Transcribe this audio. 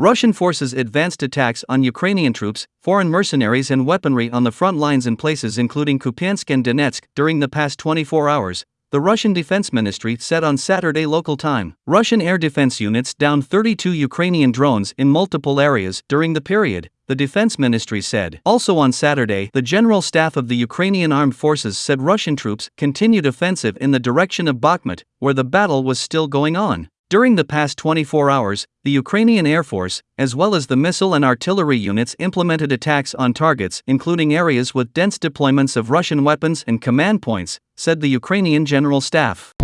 Russian forces advanced attacks on Ukrainian troops, foreign mercenaries, and weaponry on the front lines in places including Kupiansk and Donetsk during the past 24 hours, the Russian Defense Ministry said on Saturday local time. Russian air defense units downed 32 Ukrainian drones in multiple areas during the period, the Defense Ministry said. Also on Saturday, the General Staff of the Ukrainian Armed Forces said Russian troops continued offensive in the direction of Bakhmut, where the battle was still going on. During the past 24 hours, the Ukrainian Air Force, as well as the missile and artillery units, implemented attacks on targets, including areas with dense deployments of Russian weapons and command points, said the Ukrainian General Staff.